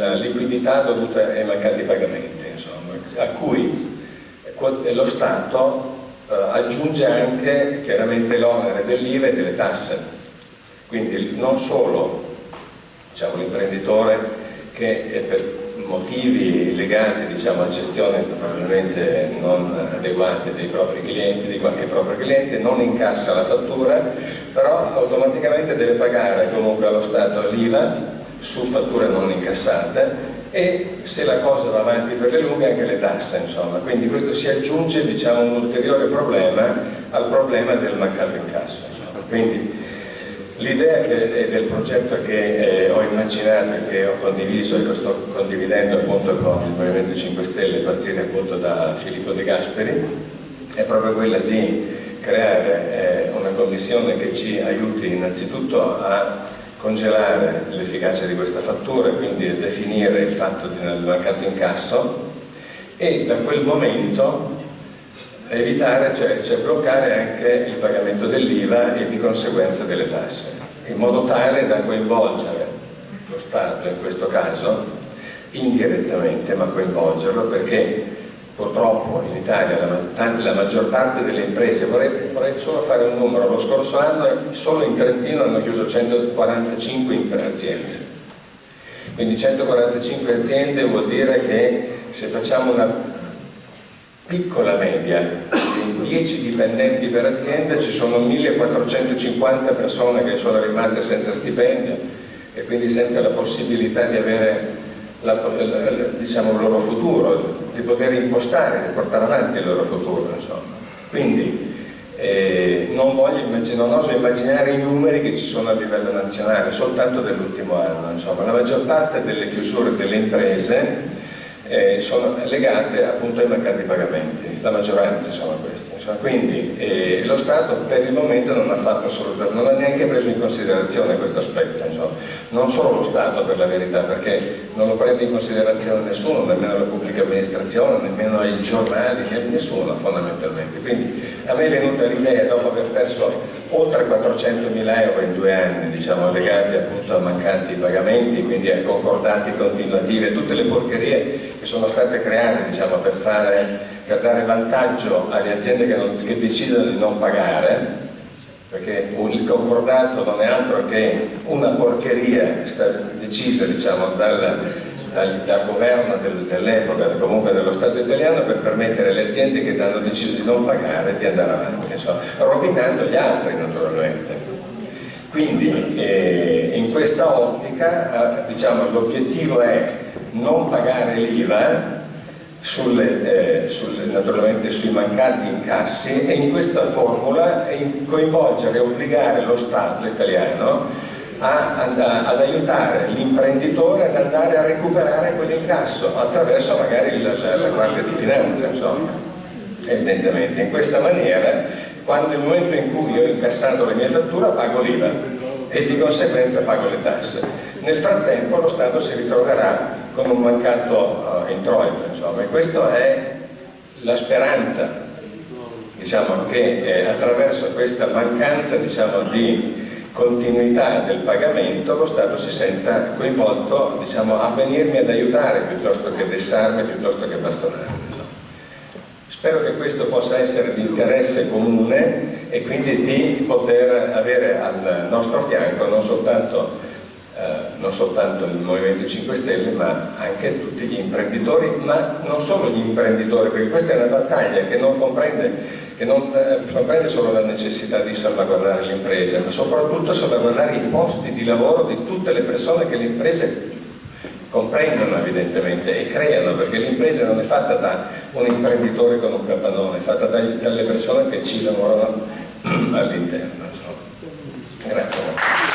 la liquidità dovuta ai mancati pagamenti, insomma, a cui lo Stato eh, aggiunge anche chiaramente l'onere dell'IVA e delle tasse. Quindi non solo diciamo, l'imprenditore che per motivi legati diciamo, a gestione probabilmente non adeguate dei propri clienti, di qualche proprio cliente, non incassa la fattura, però automaticamente deve pagare comunque allo Stato l'IVA su fatture non incassate e se la cosa va avanti per le lunghe anche le tasse insomma quindi questo si aggiunge diciamo un ulteriore problema al problema del mancato incasso insomma. quindi l'idea del progetto che eh, ho immaginato e che ho condiviso e che sto condividendo appunto con il Movimento 5 Stelle a partire appunto da Filippo De Gasperi è proprio quella di creare eh, una commissione che ci aiuti innanzitutto a congelare l'efficacia di questa fattura, quindi definire il fatto del mancato incasso e da quel momento evitare, cioè, cioè bloccare anche il pagamento dell'IVA e di conseguenza delle tasse, in modo tale da coinvolgere lo Stato in questo caso, indirettamente, ma coinvolgerlo perché purtroppo in Italia la, la, maggior parte delle imprese, vorrei, vorrei, solo fare un numero, lo scorso anno solo in Trentino hanno chiuso 145 aziende, quindi 145 aziende vuol dire che se facciamo una piccola media di 10 dipendenti per azienda ci sono 1450 persone che sono rimaste senza stipendio e quindi senza la possibilità di avere la, diciamo, il loro futuro, di poter impostare, di portare avanti il loro futuro. Insomma. Quindi eh, non, voglio, non oso immaginare i numeri che ci sono a livello nazionale, soltanto dell'ultimo anno. Insomma. La maggior parte delle chiusure delle imprese eh, sono legate appunto ai mancati pagamenti, la maggioranza sono questi. Insomma. Quindi eh, lo Stato per il momento non ha, fatto non ha neanche preso in considerazione questo aspetto, insomma. non solo lo Stato per la verità, perché non lo prende in considerazione nessuno, nemmeno la pubblica amministrazione, nemmeno i giornali, nessuno fondamentalmente. Quindi a me è venuta l'idea, dopo aver perso oltre 400 mila euro in due anni, diciamo, legati appunto a mancanti pagamenti, quindi a concordati continuativi, a tutte le porcherie che sono state create diciamo, per, fare, per, dare vantaggio alle aziende che, non, che decidono di non pagare, perché il concordato non è altro che una porcheria decisa diciamo, dal, dal, dal, governo dell'epoca, comunque dello Stato italiano, per permettere alle aziende che hanno deciso di non pagare di andare avanti, insomma, rovinando gli altri naturalmente. Quindi eh, in questa ottica eh, diciamo, l'obiettivo è non pagare l'IVA sulle, eh, sulle, naturalmente sui mancati incassi e in questa formula coinvolgere e obbligare lo Stato italiano a, a, ad aiutare l'imprenditore ad andare a recuperare quell'incasso attraverso magari la, la, la Guardia di Finanza, insomma, evidentemente. In questa maniera, quando nel momento in cui io ho incassato la mia fattura pago l'IVA e di conseguenza pago le tasse. Nel frattempo lo Stato si ritroverà con un mancato uh, introito, insomma, e questa è la speranza diciamo, che eh, attraverso questa mancanza diciamo, di continuità del pagamento lo Stato si senta coinvolto diciamo, a venirmi ad aiutare piuttosto che vessarmi, piuttosto che bastonarmi. Spero che questo possa essere di interesse comune e quindi di poter avere al nostro fianco non soltanto, eh, non soltanto il Movimento 5 Stelle ma anche tutti gli imprenditori, ma non solo gli imprenditori, perché questa è una battaglia che non comprende che non eh, comprende solo la necessità di salvaguardare le imprese, ma soprattutto salvaguardare i posti di lavoro di tutte le persone che le imprese comprendono evidentemente e creano, perché l'impresa non è fatta da un imprenditore con un capannone, è fatta dalle persone che ci lavorano all'interno. Grazie.